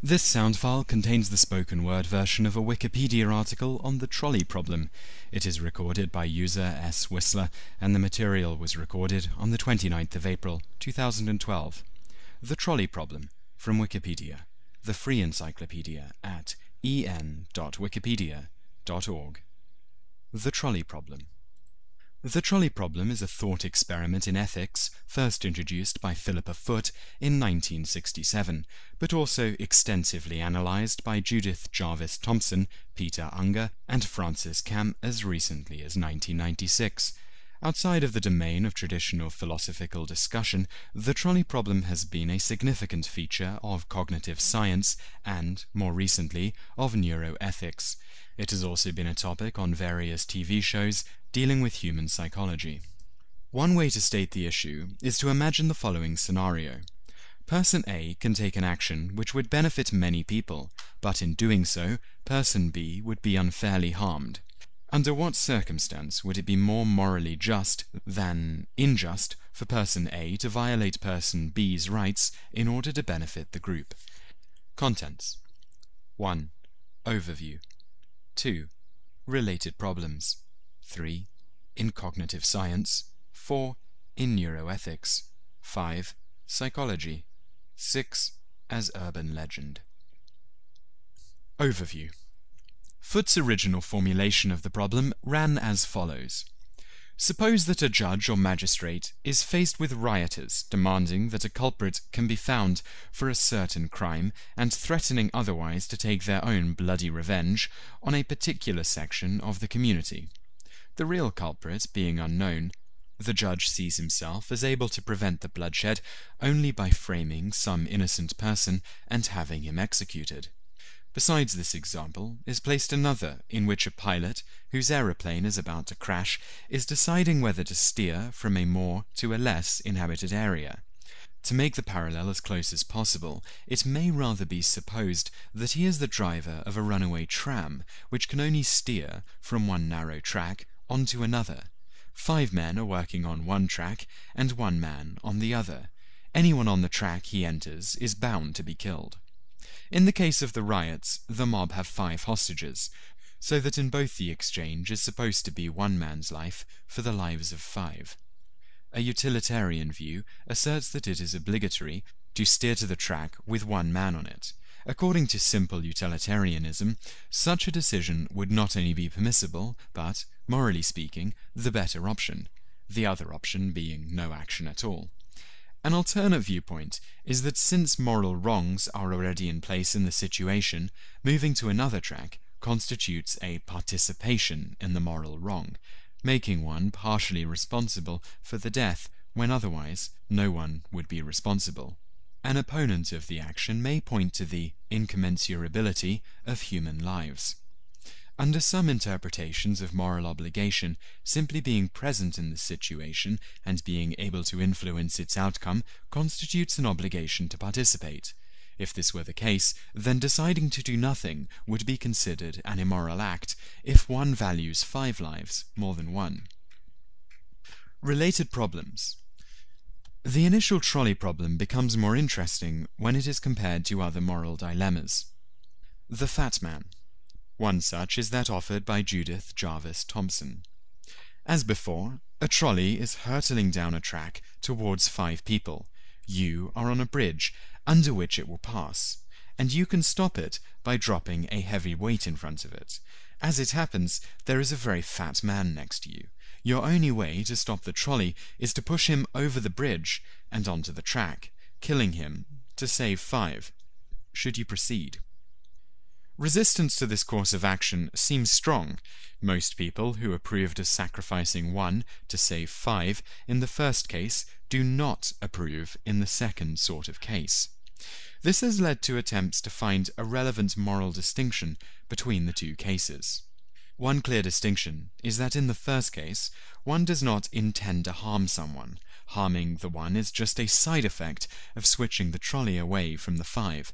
This sound file contains the spoken word version of a Wikipedia article on the trolley problem. It is recorded by user S. Whistler, and the material was recorded on the 29th of April, 2012. The trolley problem from Wikipedia, the free encyclopedia at en.wikipedia.org. The trolley problem. The trolley problem is a thought experiment in ethics first introduced by Philippa Foot in 1967, but also extensively analyzed by Judith Jarvis Thomson, Peter Unger, and Frances Kamm as recently as 1996. Outside of the domain of traditional philosophical discussion, the trolley problem has been a significant feature of cognitive science and, more recently, of neuroethics. It has also been a topic on various TV shows dealing with human psychology. One way to state the issue is to imagine the following scenario. Person A can take an action which would benefit many people, but in doing so, person B would be unfairly harmed. Under what circumstance would it be more morally just than unjust for person A to violate person B's rights in order to benefit the group? Contents 1. Overview 2. Related problems 3. In cognitive science 4. In neuroethics 5. Psychology 6. As urban legend Overview Foot's original formulation of the problem ran as follows. Suppose that a judge or magistrate is faced with rioters demanding that a culprit can be found for a certain crime and threatening otherwise to take their own bloody revenge on a particular section of the community. The real culprit being unknown, the judge sees himself as able to prevent the bloodshed only by framing some innocent person and having him executed. Besides this example is placed another in which a pilot, whose aeroplane is about to crash, is deciding whether to steer from a more to a less inhabited area. To make the parallel as close as possible, it may rather be supposed that he is the driver of a runaway tram, which can only steer from one narrow track onto another. Five men are working on one track, and one man on the other. Anyone on the track he enters is bound to be killed. In the case of the riots, the mob have five hostages, so that in both the exchange is supposed to be one man's life for the lives of five. A utilitarian view asserts that it is obligatory to steer to the track with one man on it. According to simple utilitarianism, such a decision would not only be permissible, but, morally speaking, the better option, the other option being no action at all. An alternate viewpoint is that since moral wrongs are already in place in the situation, moving to another track constitutes a participation in the moral wrong, making one partially responsible for the death when otherwise no one would be responsible. An opponent of the action may point to the incommensurability of human lives. Under some interpretations of moral obligation, simply being present in the situation and being able to influence its outcome constitutes an obligation to participate. If this were the case, then deciding to do nothing would be considered an immoral act if one values five lives more than one. Related problems. The initial trolley problem becomes more interesting when it is compared to other moral dilemmas. The Fat Man one such is that offered by Judith Jarvis Thomson. As before, a trolley is hurtling down a track towards five people. You are on a bridge under which it will pass, and you can stop it by dropping a heavy weight in front of it. As it happens, there is a very fat man next to you. Your only way to stop the trolley is to push him over the bridge and onto the track, killing him to save five. Should you proceed? Resistance to this course of action seems strong. Most people who approved of sacrificing one to save five in the first case do not approve in the second sort of case. This has led to attempts to find a relevant moral distinction between the two cases. One clear distinction is that in the first case, one does not intend to harm someone. Harming the one is just a side effect of switching the trolley away from the five.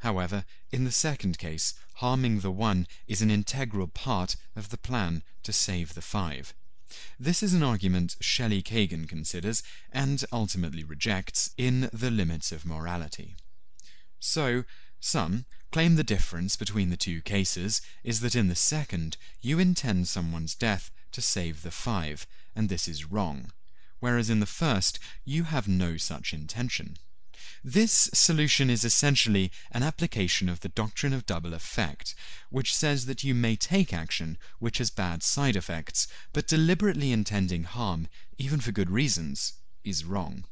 However, in the second case, harming the one is an integral part of the plan to save the five. This is an argument Shelley Kagan considers and ultimately rejects in The Limits of Morality. So, Some claim the difference between the two cases is that in the second, you intend someone's death to save the five, and this is wrong, whereas in the first, you have no such intention. This solution is essentially an application of the doctrine of double effect, which says that you may take action which has bad side effects, but deliberately intending harm, even for good reasons, is wrong.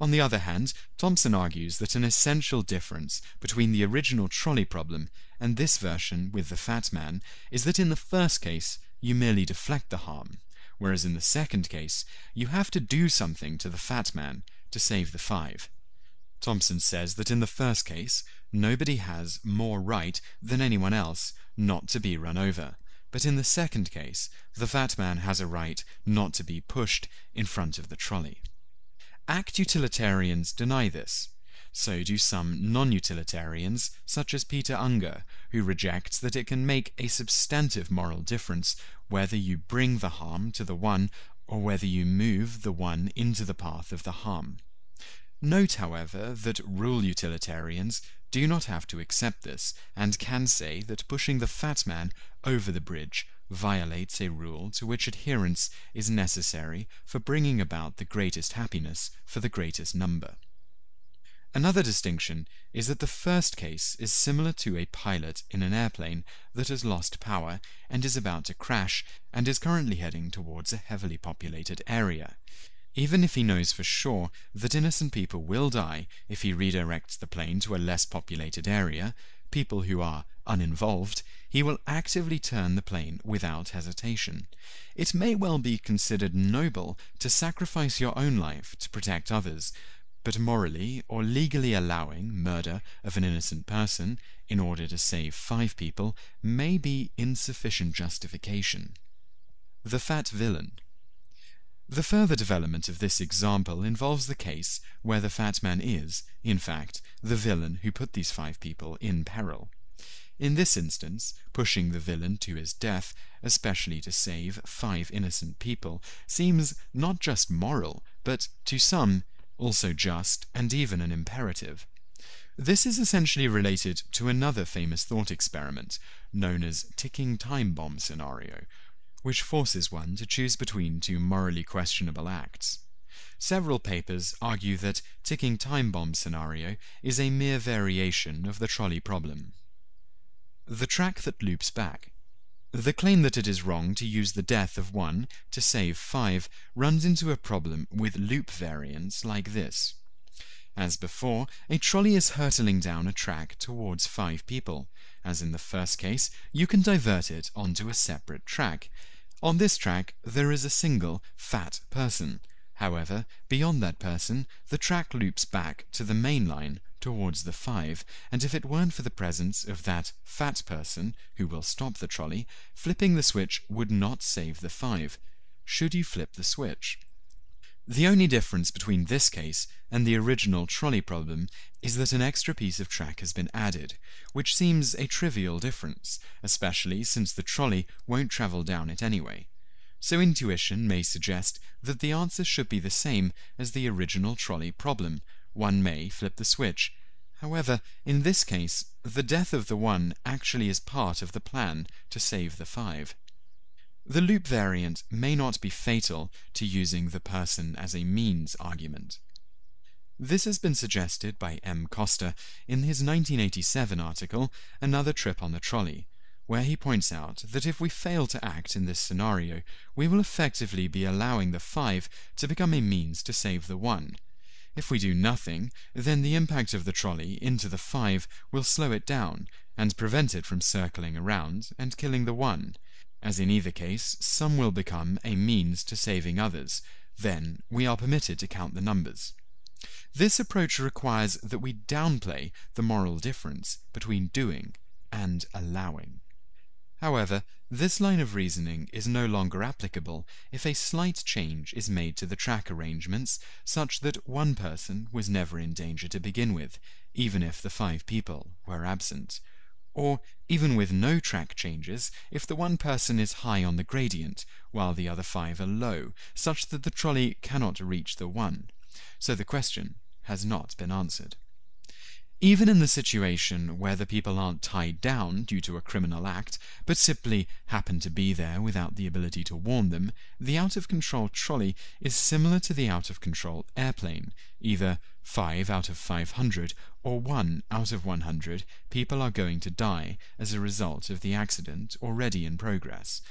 On the other hand, Thomson argues that an essential difference between the original trolley problem and this version with the fat man is that in the first case you merely deflect the harm, whereas in the second case you have to do something to the fat man to save the five. Thomson says that in the first case, nobody has more right than anyone else not to be run over, but in the second case, the fat man has a right not to be pushed in front of the trolley. Act utilitarians deny this. So do some non-utilitarians, such as Peter Unger, who rejects that it can make a substantive moral difference whether you bring the harm to the one or whether you move the one into the path of the harm. Note, however, that rule utilitarians do not have to accept this, and can say that pushing the fat man over the bridge violates a rule to which adherence is necessary for bringing about the greatest happiness for the greatest number. Another distinction is that the first case is similar to a pilot in an airplane that has lost power and is about to crash and is currently heading towards a heavily populated area. Even if he knows for sure that innocent people will die if he redirects the plane to a less populated area, people who are uninvolved, he will actively turn the plane without hesitation. It may well be considered noble to sacrifice your own life to protect others, but morally or legally allowing murder of an innocent person in order to save five people may be insufficient justification. The Fat Villain the further development of this example involves the case where the fat man is, in fact, the villain who put these five people in peril. In this instance, pushing the villain to his death, especially to save five innocent people, seems not just moral, but, to some, also just and even an imperative. This is essentially related to another famous thought experiment, known as ticking time bomb scenario, which forces one to choose between two morally questionable acts. Several papers argue that ticking time bomb scenario is a mere variation of the trolley problem. The track that loops back. The claim that it is wrong to use the death of one to save five runs into a problem with loop variants like this. As before, a trolley is hurtling down a track towards five people. As in the first case, you can divert it onto a separate track, on this track, there is a single, fat person. However, beyond that person, the track loops back to the main line towards the 5, and if it weren't for the presence of that fat person who will stop the trolley, flipping the switch would not save the 5. Should you flip the switch? The only difference between this case and the original trolley problem is that an extra piece of track has been added, which seems a trivial difference, especially since the trolley won't travel down it anyway. So intuition may suggest that the answer should be the same as the original trolley problem. One may flip the switch. However, in this case, the death of the one actually is part of the plan to save the five. The loop variant may not be fatal to using the person as a means argument. This has been suggested by M. Costa in his 1987 article, Another Trip on the Trolley, where he points out that if we fail to act in this scenario, we will effectively be allowing the 5 to become a means to save the 1. If we do nothing, then the impact of the trolley into the 5 will slow it down and prevent it from circling around and killing the 1, as in either case, some will become a means to saving others. Then we are permitted to count the numbers. This approach requires that we downplay the moral difference between doing and allowing. However, this line of reasoning is no longer applicable if a slight change is made to the track arrangements such that one person was never in danger to begin with, even if the five people were absent, or even with no track changes, if the one person is high on the gradient, while the other five are low, such that the trolley cannot reach the one. So the question has not been answered. Even in the situation where the people aren't tied down due to a criminal act, but simply happen to be there without the ability to warn them, the out of control trolley is similar to the out of control airplane. Either 5 out of 500 or 1 out of 100 people are going to die as a result of the accident already in progress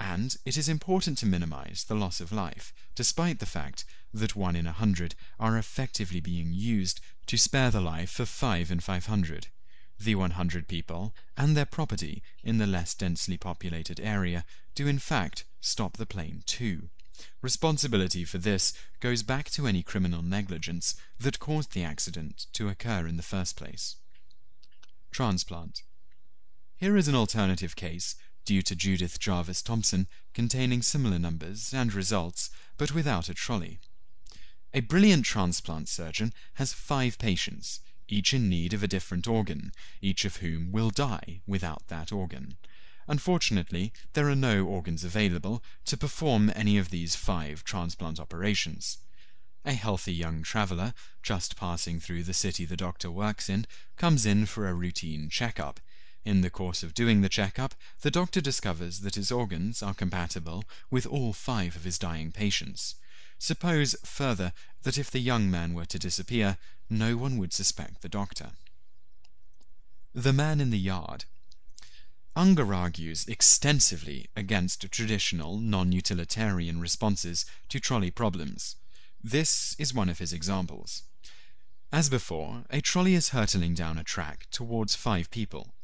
and it is important to minimize the loss of life, despite the fact that 1 in a 100 are effectively being used to spare the life of 5 in 500. The 100 people and their property in the less densely populated area do in fact stop the plane too. Responsibility for this goes back to any criminal negligence that caused the accident to occur in the first place. Transplant. Here is an alternative case due to Judith Jarvis Thomson containing similar numbers and results, but without a trolley. A brilliant transplant surgeon has five patients, each in need of a different organ, each of whom will die without that organ. Unfortunately, there are no organs available to perform any of these five transplant operations. A healthy young traveller, just passing through the city the doctor works in, comes in for a routine checkup. In the course of doing the checkup, the doctor discovers that his organs are compatible with all five of his dying patients. Suppose, further, that if the young man were to disappear, no one would suspect the doctor. The Man in the Yard Unger argues extensively against traditional non-utilitarian responses to trolley problems. This is one of his examples. As before, a trolley is hurtling down a track towards five people.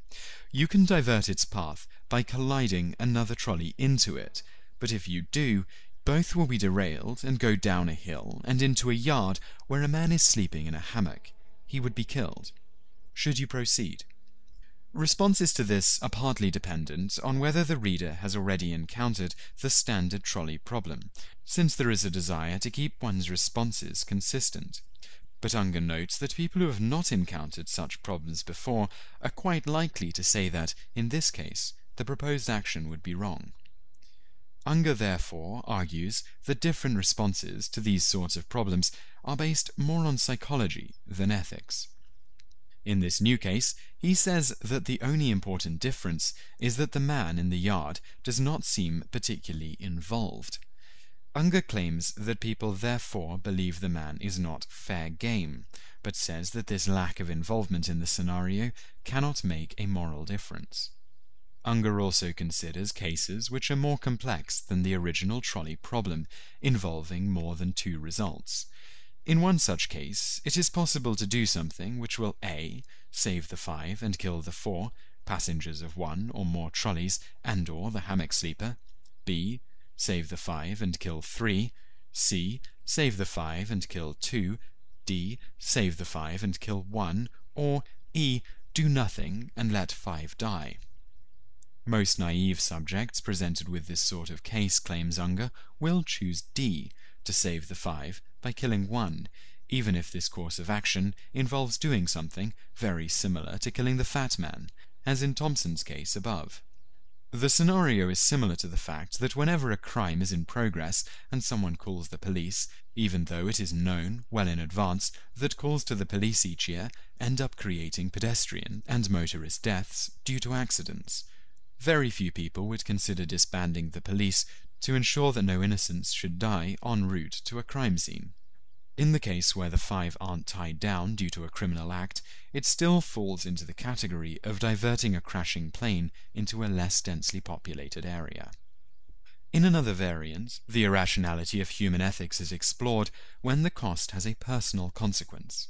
You can divert its path by colliding another trolley into it, but if you do, both will be derailed and go down a hill and into a yard where a man is sleeping in a hammock. He would be killed. Should you proceed? Responses to this are partly dependent on whether the reader has already encountered the standard trolley problem, since there is a desire to keep one's responses consistent. But Unger notes that people who have not encountered such problems before are quite likely to say that, in this case, the proposed action would be wrong. Unger therefore argues that different responses to these sorts of problems are based more on psychology than ethics. In this new case, he says that the only important difference is that the man in the yard does not seem particularly involved. Unger claims that people therefore believe the man is not fair game, but says that this lack of involvement in the scenario cannot make a moral difference. Unger also considers cases which are more complex than the original trolley problem, involving more than two results. In one such case, it is possible to do something which will a. save the five and kill the four passengers of one or more trolleys and or the hammock sleeper, b save the 5 and kill 3, C. Save the 5 and kill 2, D. Save the 5 and kill 1, or E. Do nothing and let 5 die. Most naive subjects presented with this sort of case, claims Unger, will choose D to save the 5 by killing 1, even if this course of action involves doing something very similar to killing the fat man, as in Thomson's case above. The scenario is similar to the fact that whenever a crime is in progress and someone calls the police, even though it is known well in advance that calls to the police each year end up creating pedestrian and motorist deaths due to accidents. Very few people would consider disbanding the police to ensure that no innocents should die en route to a crime scene. In the case where the five aren't tied down due to a criminal act, it still falls into the category of diverting a crashing plane into a less densely populated area. In another variant, the irrationality of human ethics is explored when the cost has a personal consequence.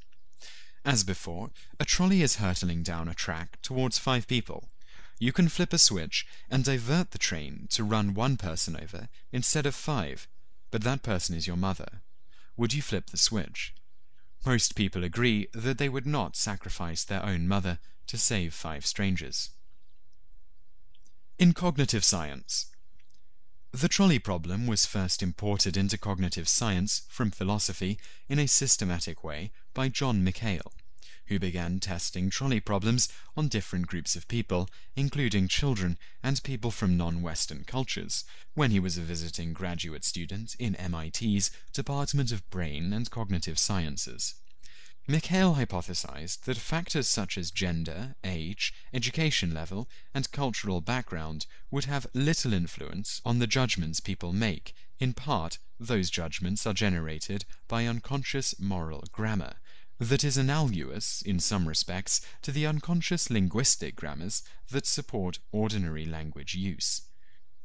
As before, a trolley is hurtling down a track towards five people. You can flip a switch and divert the train to run one person over instead of five, but that person is your mother would you flip the switch? Most people agree that they would not sacrifice their own mother to save five strangers. In cognitive science, the trolley problem was first imported into cognitive science from philosophy in a systematic way by John Mikhail who began testing trolley problems on different groups of people, including children and people from non-Western cultures, when he was a visiting graduate student in MIT's Department of Brain and Cognitive Sciences. Mikhail hypothesized that factors such as gender, age, education level, and cultural background would have little influence on the judgments people make. In part, those judgments are generated by unconscious moral grammar, that is analogous, in some respects, to the unconscious linguistic grammars that support ordinary language use.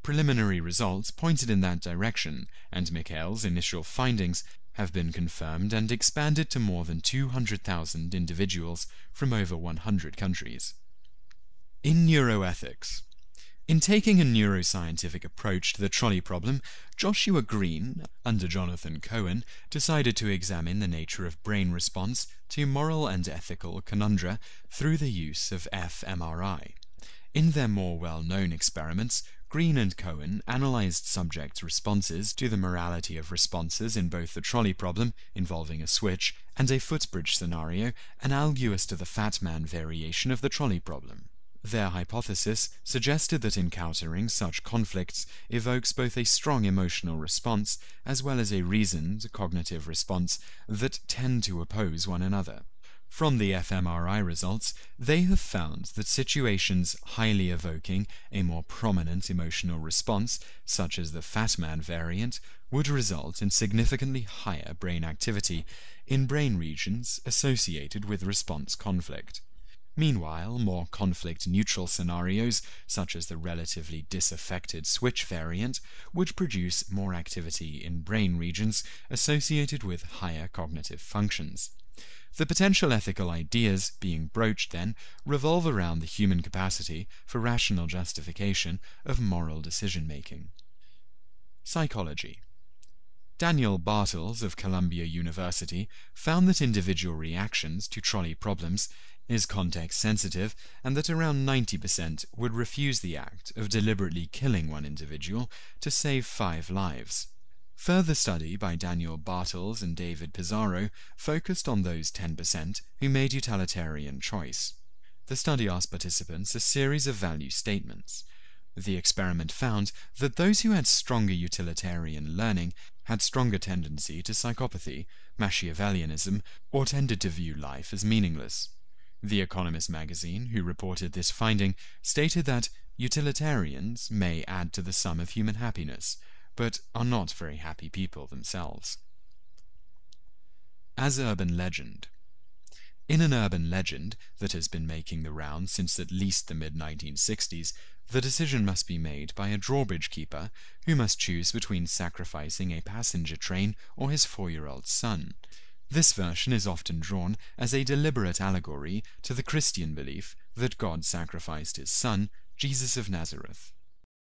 Preliminary results pointed in that direction, and Mikhail's initial findings have been confirmed and expanded to more than 200,000 individuals from over 100 countries. In neuroethics, in taking a neuroscientific approach to the trolley problem, Joshua Greene, under Jonathan Cohen, decided to examine the nature of brain response to moral and ethical conundra through the use of fMRI. In their more well-known experiments, Greene and Cohen analyzed subjects' responses to the morality of responses in both the trolley problem, involving a switch, and a footbridge scenario, analogous to the fat man variation of the trolley problem. Their hypothesis suggested that encountering such conflicts evokes both a strong emotional response as well as a reasoned cognitive response that tend to oppose one another. From the fMRI results, they have found that situations highly evoking a more prominent emotional response, such as the fat man variant, would result in significantly higher brain activity in brain regions associated with response conflict. Meanwhile, more conflict-neutral scenarios, such as the relatively disaffected switch variant, would produce more activity in brain regions associated with higher cognitive functions. The potential ethical ideas being broached, then, revolve around the human capacity for rational justification of moral decision making. Psychology Daniel Bartels of Columbia University found that individual reactions to trolley problems is context sensitive and that around 90% would refuse the act of deliberately killing one individual to save five lives. Further study by Daniel Bartels and David Pizarro focused on those 10% who made utilitarian choice. The study asked participants a series of value statements. The experiment found that those who had stronger utilitarian learning had stronger tendency to psychopathy, Machiavellianism, or tended to view life as meaningless. The Economist magazine, who reported this finding, stated that utilitarians may add to the sum of human happiness, but are not very happy people themselves. As urban legend. In an urban legend that has been making the rounds since at least the mid-1960s, the decision must be made by a drawbridge keeper who must choose between sacrificing a passenger train or his four-year-old son. This version is often drawn as a deliberate allegory to the Christian belief that God sacrificed his son, Jesus of Nazareth.